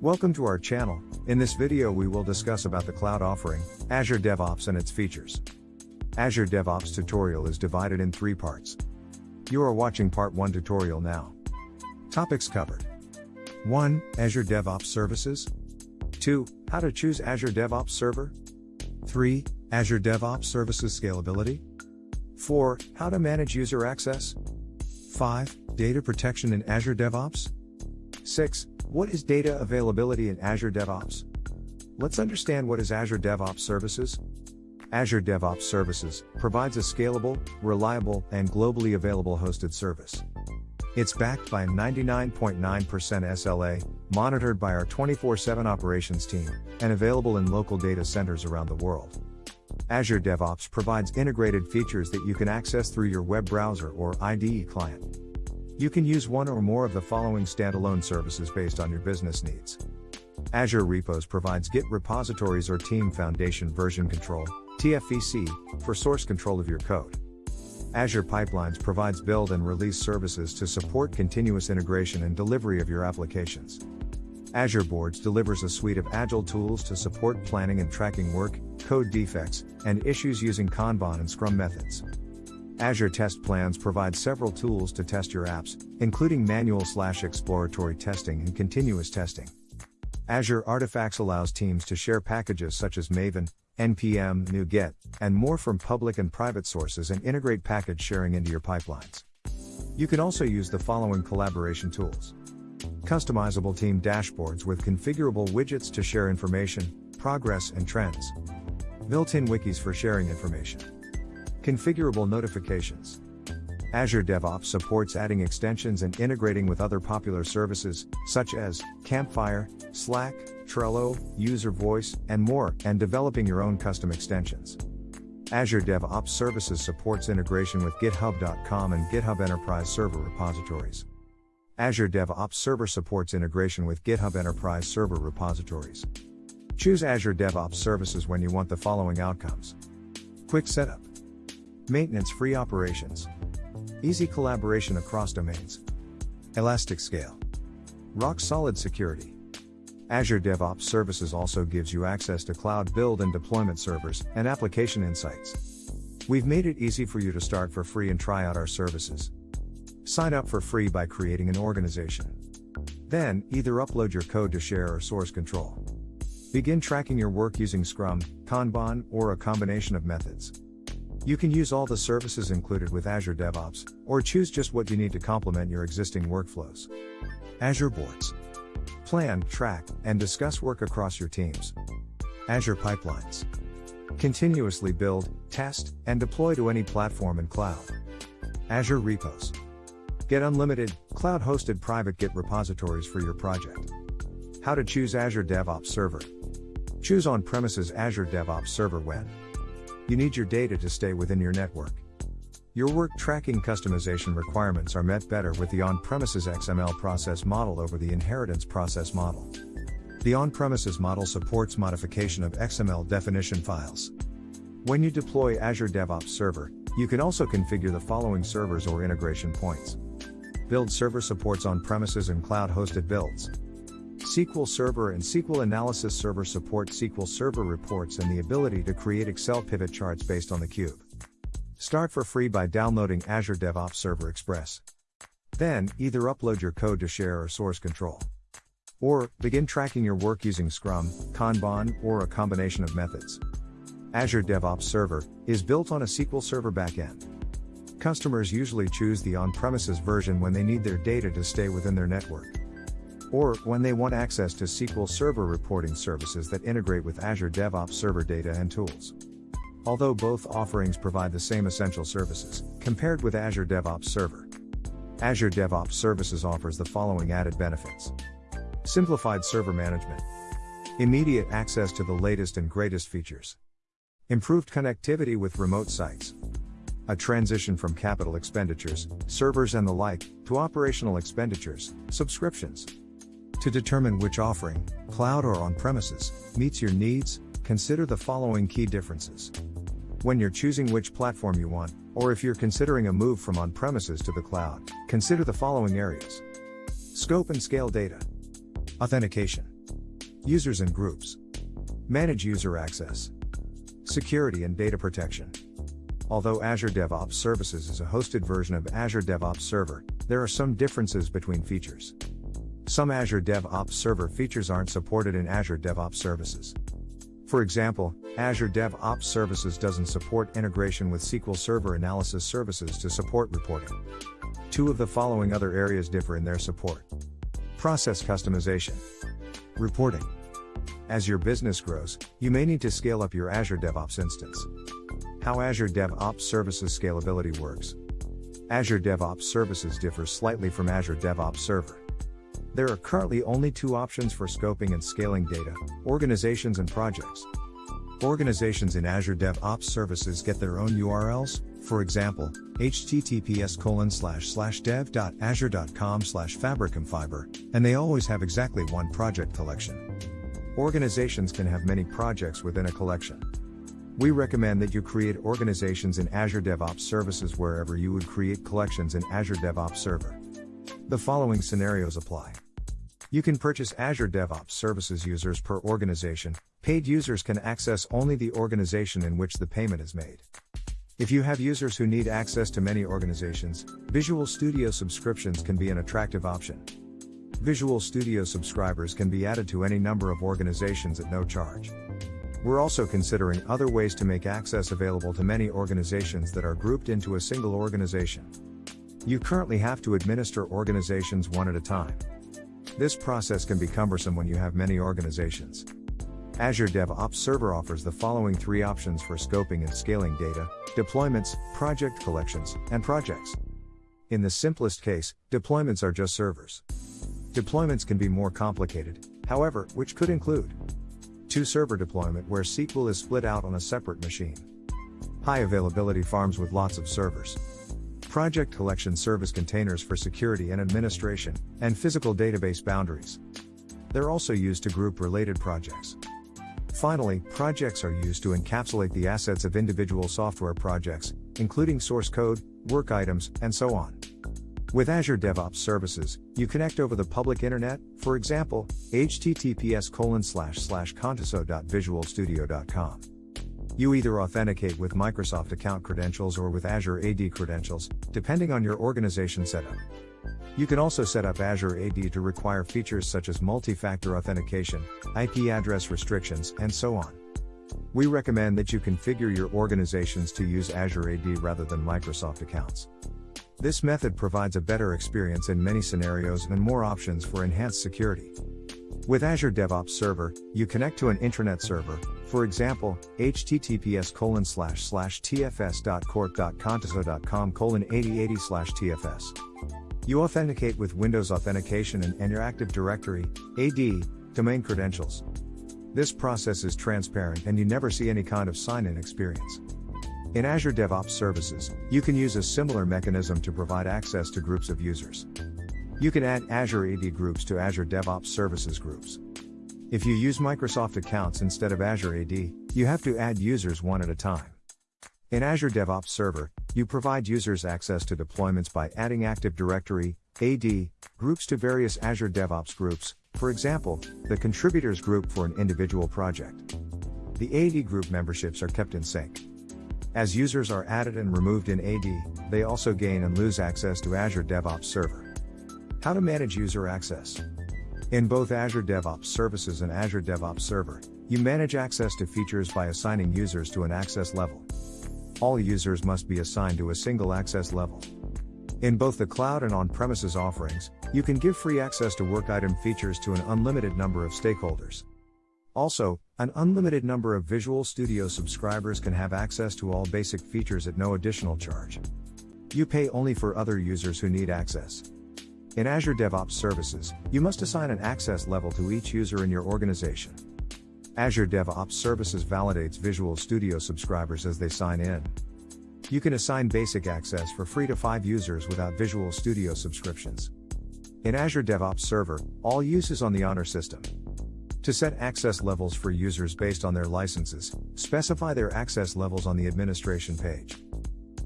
Welcome to our channel. In this video we will discuss about the cloud offering, Azure DevOps and its features. Azure DevOps tutorial is divided in three parts. You are watching part 1 tutorial now. Topics covered. 1. Azure DevOps Services. 2. How to choose Azure DevOps Server. 3. Azure DevOps Services Scalability. 4. How to manage user access. 5. Data protection in Azure DevOps. 6. What is data availability in Azure DevOps? Let's understand what is Azure DevOps Services. Azure DevOps Services provides a scalable, reliable, and globally available hosted service. It's backed by 99.9% SLA, monitored by our 24 7 operations team, and available in local data centers around the world. Azure DevOps provides integrated features that you can access through your web browser or IDE client. You can use one or more of the following standalone services based on your business needs. Azure Repos provides Git repositories or Team Foundation version control, TFVC, for source control of your code. Azure Pipelines provides build and release services to support continuous integration and delivery of your applications. Azure Boards delivers a suite of agile tools to support planning and tracking work, code defects, and issues using Kanban and Scrum methods. Azure Test Plans provide several tools to test your apps, including manual slash exploratory testing and continuous testing. Azure Artifacts allows teams to share packages such as Maven, NPM, NuGet, and more from public and private sources and integrate package sharing into your pipelines. You can also use the following collaboration tools. Customizable team dashboards with configurable widgets to share information, progress, and trends. Built in wikis for sharing information. Configurable notifications. Azure DevOps supports adding extensions and integrating with other popular services, such as Campfire, Slack, Trello, User Voice, and more, and developing your own custom extensions. Azure DevOps Services supports integration with GitHub.com and GitHub Enterprise Server repositories. Azure DevOps Server supports integration with GitHub Enterprise Server repositories. Choose Azure DevOps Services when you want the following outcomes Quick setup, Maintenance free operations. Easy collaboration across domains. Elastic scale. Rock solid security. Azure DevOps Services also gives you access to cloud build and deployment servers and application insights. We've made it easy for you to start for free and try out our services. Sign up for free by creating an organization. Then, either upload your code to share or source control. Begin tracking your work using Scrum, Kanban, or a combination of methods. You can use all the services included with Azure DevOps, or choose just what you need to complement your existing workflows. Azure Boards. Plan, track, and discuss work across your teams. Azure Pipelines. Continuously build, test, and deploy to any platform and cloud. Azure Repos. Get unlimited, cloud hosted private Git repositories for your project. How to choose Azure DevOps Server. Choose on premises Azure DevOps Server when you need your data to stay within your network. Your work tracking customization requirements are met better with the on premises XML process model over the inheritance process model. The on premises model supports modification of XML definition files. When you deploy Azure DevOps Server, you can also configure the following servers or integration points. Build server supports on premises and cloud hosted builds. SQL Server and SQL Analysis Server support SQL Server reports and the ability to create Excel pivot charts based on the cube. Start for free by downloading Azure DevOps Server Express. Then, either upload your code to share or source control. Or, begin tracking your work using Scrum, Kanban, or a combination of methods. Azure DevOps Server is built on a SQL Server backend. Customers usually choose the on premises version when they need their data to stay within their network or when they want access to SQL Server reporting services that integrate with Azure DevOps Server data and tools. Although both offerings provide the same essential services, compared with Azure DevOps Server, Azure DevOps Services offers the following added benefits Simplified server management, immediate access to the latest and greatest features, improved connectivity with remote sites, a transition from capital expenditures, servers and the like, to operational expenditures, subscriptions. To determine which offering, cloud or on premises, meets your needs, consider the following key differences. When you're choosing which platform you want, or if you're considering a move from on premises to the cloud, consider the following areas Scope and scale data, authentication, Users and groups. Manage user access. Security and data protection. Although Azure DevOps Services is a hosted version of Azure DevOps Server, there are some differences between features. Some Azure DevOps Server features aren't supported in Azure DevOps Services. For example, Azure DevOps Services doesn't support integration with SQL Server Analysis Services to support reporting. Two of the following other areas differ in their support. Process customization. Reporting. As your business grows, you may need to scale up your Azure DevOps instance. How Azure DevOps Services scalability works. Azure DevOps Services differs slightly from Azure DevOps Server. There are currently only two options for scoping and scaling data organizations and projects. Organizations in Azure DevOps Services get their own URLs, for example, https colon slash slash dev.azure.com slash fabrikamfiber, and they always have exactly one project collection. Organizations can have many projects within a collection. We recommend that you create organizations in Azure DevOps Services wherever you would create collections in Azure DevOps Server. The following scenarios apply. You can purchase Azure DevOps Services users per organization. Paid users can access only the organization in which the payment is made. If you have users who need access to many organizations, Visual Studio subscriptions can be an attractive option. Visual Studio subscribers can be added to any number of organizations at no charge. We're also considering other ways to make access available to many organizations that are grouped into a single organization. You currently have to administer organizations one at a time. This process can be cumbersome when you have many organizations. Azure DevOps Server offers the following three options for scoping and scaling data, deployments, project collections, and projects. In the simplest case, deployments are just servers. Deployments can be more complicated, however, which could include Two server deployment where SQL is split out on a separate machine. High availability farms with lots of servers. Project collection service containers for security and administration, and physical database boundaries. They're also used to group related projects. Finally, projects are used to encapsulate the assets of individual software projects, including source code, work items, and so on. With Azure DevOps Services, you connect over the public internet, for example, https colon slash slash. You either authenticate with Microsoft account credentials or with Azure AD credentials, depending on your organization setup. You can also set up Azure AD to require features such as multi-factor authentication, IP address restrictions, and so on. We recommend that you configure your organizations to use Azure AD rather than Microsoft accounts. This method provides a better experience in many scenarios and more options for enhanced security. With Azure DevOps Server, you connect to an intranet server, for example, https colon slash slash tfs.corp.contoso.com colon 8080 slash tfs. You authenticate with Windows Authentication and, and your Active Directory, AD, domain credentials. This process is transparent and you never see any kind of sign-in experience. In Azure DevOps Services, you can use a similar mechanism to provide access to groups of users. You can add Azure AD groups to Azure DevOps Services groups. If you use Microsoft accounts instead of Azure AD, you have to add users one at a time. In Azure DevOps Server, you provide users access to deployments by adding Active Directory, AD, groups to various Azure DevOps groups, for example, the contributors group for an individual project. The AD group memberships are kept in sync. As users are added and removed in AD, they also gain and lose access to Azure DevOps Server. How to manage user access. In both Azure DevOps Services and Azure DevOps Server, you manage access to features by assigning users to an access level. All users must be assigned to a single access level. In both the cloud and on-premises offerings, you can give free access to work item features to an unlimited number of stakeholders. Also, an unlimited number of Visual Studio subscribers can have access to all basic features at no additional charge. You pay only for other users who need access. In Azure DevOps Services, you must assign an access level to each user in your organization. Azure DevOps Services validates Visual Studio subscribers as they sign in. You can assign basic access for free to 5 users without Visual Studio subscriptions. In Azure DevOps Server, all use is on the Honor system. To set access levels for users based on their licenses, specify their access levels on the administration page.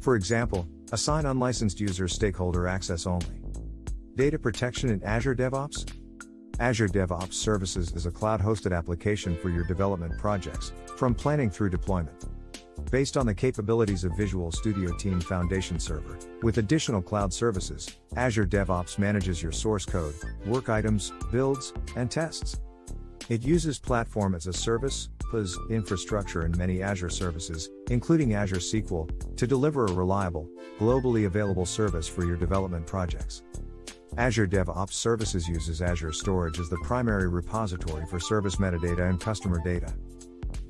For example, assign unlicensed users stakeholder access only. Data protection in Azure DevOps? Azure DevOps Services is a cloud hosted application for your development projects, from planning through deployment. Based on the capabilities of Visual Studio Team Foundation Server, with additional cloud services, Azure DevOps manages your source code, work items, builds, and tests. It uses Platform as a Service, PaaS, infrastructure and many Azure services, including Azure SQL, to deliver a reliable, globally available service for your development projects. Azure DevOps Services uses Azure Storage as the primary repository for service metadata and customer data.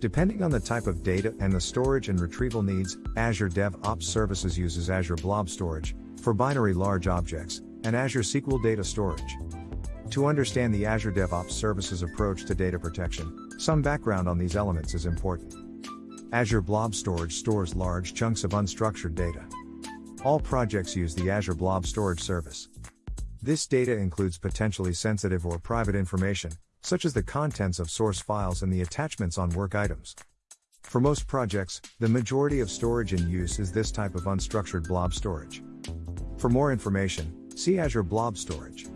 Depending on the type of data and the storage and retrieval needs, Azure DevOps Services uses Azure Blob Storage for binary large objects and Azure SQL Data Storage. To understand the Azure DevOps Services approach to data protection, some background on these elements is important. Azure Blob Storage stores large chunks of unstructured data. All projects use the Azure Blob Storage service. This data includes potentially sensitive or private information, such as the contents of source files and the attachments on work items. For most projects, the majority of storage in use is this type of unstructured blob storage. For more information, see Azure Blob Storage.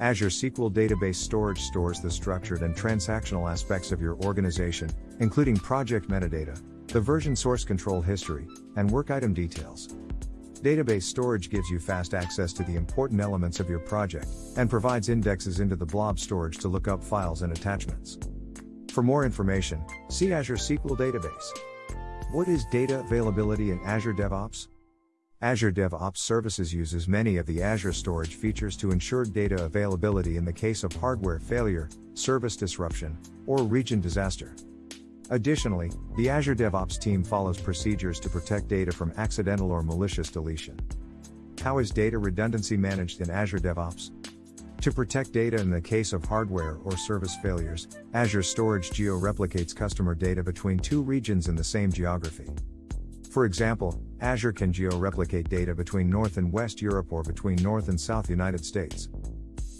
Azure SQL Database Storage stores the structured and transactional aspects of your organization, including project metadata, the version source control history, and work item details. Database storage gives you fast access to the important elements of your project, and provides indexes into the blob storage to look up files and attachments. For more information, see Azure SQL Database. What is data availability in Azure DevOps? Azure DevOps Services uses many of the Azure storage features to ensure data availability in the case of hardware failure, service disruption, or region disaster. Additionally, the Azure DevOps team follows procedures to protect data from accidental or malicious deletion. How is data redundancy managed in Azure DevOps? To protect data in the case of hardware or service failures, Azure Storage geo-replicates customer data between two regions in the same geography. For example, Azure can geo-replicate data between North and West Europe or between North and South United States.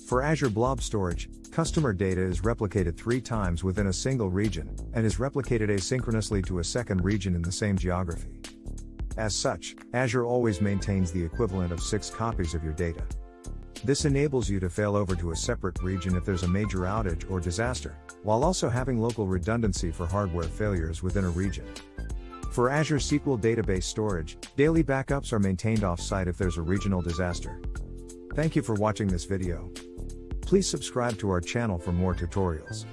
For Azure Blob Storage, customer data is replicated three times within a single region, and is replicated asynchronously to a second region in the same geography. As such, Azure always maintains the equivalent of six copies of your data. This enables you to fail over to a separate region if there's a major outage or disaster, while also having local redundancy for hardware failures within a region. For Azure SQL Database Storage, daily backups are maintained off-site if there's a regional disaster. Thank you for watching this video. Please subscribe to our channel for more tutorials.